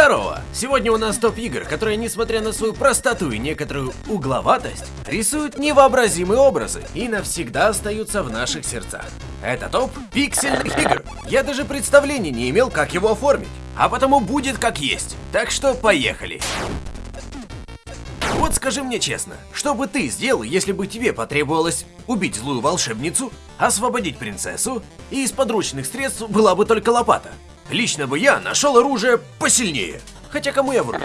Здорово! Сегодня у нас топ игр, которые, несмотря на свою простоту и некоторую угловатость, рисуют невообразимые образы и навсегда остаются в наших сердцах. Это топ пиксельных игр. Я даже представления не имел, как его оформить, а потому будет как есть. Так что поехали! Вот скажи мне честно, что бы ты сделал, если бы тебе потребовалось убить злую волшебницу, освободить принцессу, и из подручных средств была бы только лопата? Лично бы я нашел оружие посильнее. Хотя кому я вру?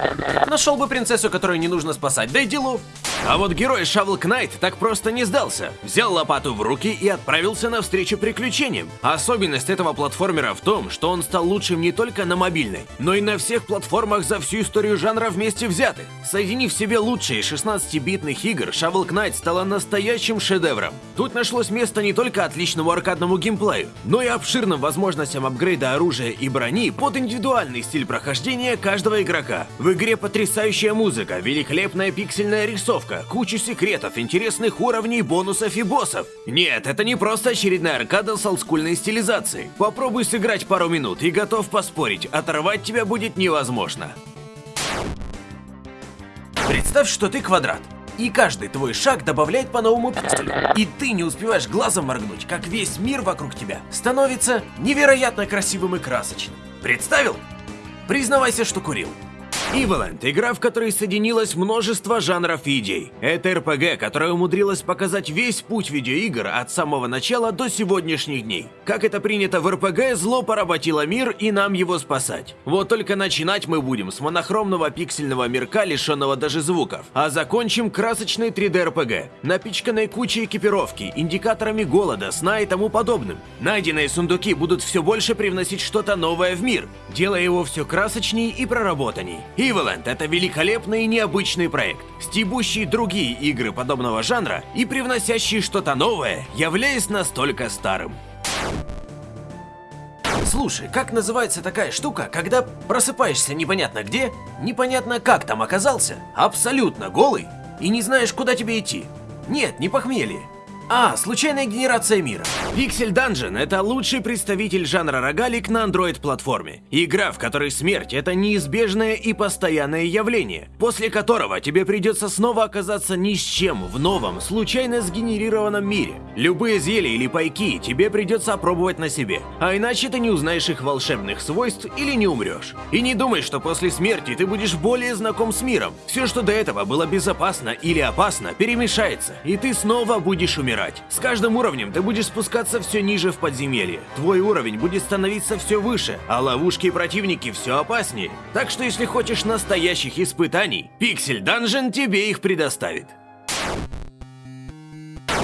Нашел бы принцессу, которую не нужно спасать, да и делов. А вот герой Shovel Knight так просто не сдался. Взял лопату в руки и отправился навстречу приключениям. Особенность этого платформера в том, что он стал лучшим не только на мобильной, но и на всех платформах за всю историю жанра вместе взятых. Соединив в себе лучшие 16-битных игр, Shovel Knight стала настоящим шедевром. Тут нашлось место не только отличному аркадному геймплею, но и обширным возможностям апгрейда оружия и брони под индивидуальный стиль прохождения каждого игрока. В игре потрясающая музыка, великолепная пиксельная рисовка, арка, кучу секретов, интересных уровней, бонусов и боссов. Нет, это не просто очередная аркада с олдскульной стилизацией. Попробуй сыграть пару минут и готов поспорить, оторвать тебя будет невозможно. Представь, что ты квадрат. И каждый твой шаг добавляет по новому пикселю. И ты не успеваешь глазом моргнуть, как весь мир вокруг тебя становится невероятно красивым и красочным. Представил? Признавайся, что курил. Evoland – игра, в которой соединилось множество жанров идей. Это РПГ, которая умудрилась показать весь путь видеоигр от самого начала до сегодняшних дней. Как это принято в РПГ, зло поработило мир и нам его спасать. Вот только начинать мы будем с монохромного пиксельного мирка, лишенного даже звуков, а закончим красочной 3D РПГ, напичканной кучей экипировки, индикаторами голода, сна и тому подобным. Найденные сундуки будут все больше привносить что-то новое в мир, делая его все красочней и проработанней. Evoland — это великолепный и необычный проект, стебущий другие игры подобного жанра и привносящий что-то новое, являясь настолько старым. Слушай, как называется такая штука, когда просыпаешься непонятно где, непонятно как там оказался, абсолютно голый и не знаешь, куда тебе идти? Нет, не похмелье. А, случайная генерация мира. Pixel Dungeon — это лучший представитель жанра рогалик на Android-платформе. Игра, в которой смерть — это неизбежное и постоянное явление, после которого тебе придется снова оказаться ни с чем в новом, случайно сгенерированном мире. Любые зелья или пайки тебе придется опробовать на себе, а иначе ты не узнаешь их волшебных свойств или не умрешь. И не думай, что после смерти ты будешь более знаком с миром. Все, что до этого было безопасно или опасно, перемешается, и ты снова будешь умирать умирать. С каждым уровнем ты будешь спускаться все ниже в подземелье. Твой уровень будет становиться все выше, а ловушки и противники все опаснее. Так что если хочешь настоящих испытаний, Пиксель Данжен тебе их предоставит.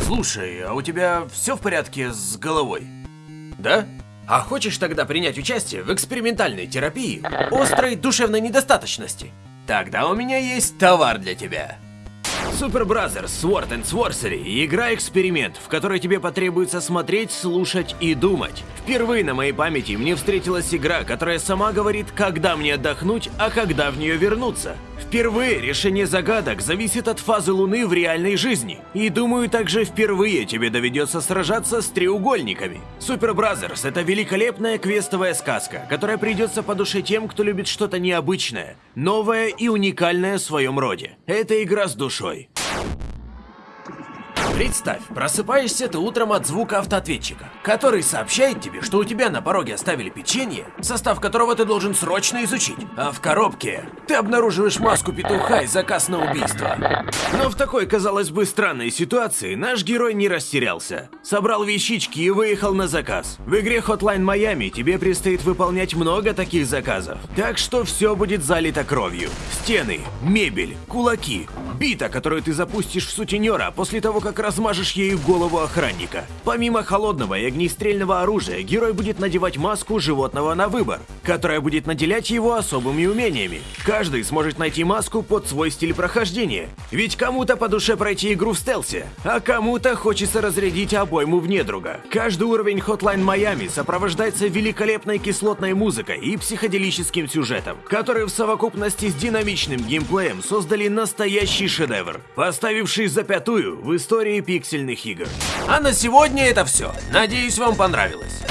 Слушай, а у тебя все в порядке с головой? Да? А хочешь тогда принять участие в экспериментальной терапии острой душевной недостаточности? Тогда у меня есть товар для тебя. Super Brothers Sword and Sorcery – игра-эксперимент, в которой тебе потребуется смотреть, слушать и думать. Впервые на моей памяти мне встретилась игра, которая сама говорит, когда мне отдохнуть, а когда в нее вернуться. Впервые решение загадок зависит от фазы Луны в реальной жизни. И думаю, также впервые тебе доведется сражаться с треугольниками. Super Brothers – это великолепная квестовая сказка, которая придется по душе тем, кто любит что-то необычное, новое и уникальное в своем роде. Это игра с душой. Представь, просыпаешься ты утром от звука автоответчика, который сообщает тебе, что у тебя на пороге оставили печенье, состав которого ты должен срочно изучить. А в коробке ты обнаруживаешь маску петуха и заказ на убийство. Но в такой, казалось бы, странной ситуации наш герой не растерялся. Собрал вещички и выехал на заказ. В игре Hotline Miami тебе предстоит выполнять много таких заказов. Так что все будет залито кровью. Стены, мебель, кулаки, бита, которую ты запустишь в сутенера после того, как размажешь ею голову охранника. Помимо холодного и огнестрельного оружия, герой будет надевать маску животного на выбор, которая будет наделять его особыми умениями. Каждый сможет найти маску под свой стиль прохождения. Ведь кому-то по душе пройти игру в стелсе, а кому-то хочется разрядить обойму в недруга. Каждый уровень Hotline Miami сопровождается великолепной кислотной музыкой и психоделическим сюжетом, которые в совокупности с динамичным геймплеем создали настоящий шедевр, поставивший за пятую в истории пиксельных игр. А на сегодня это все. Надеюсь, вам понравилось.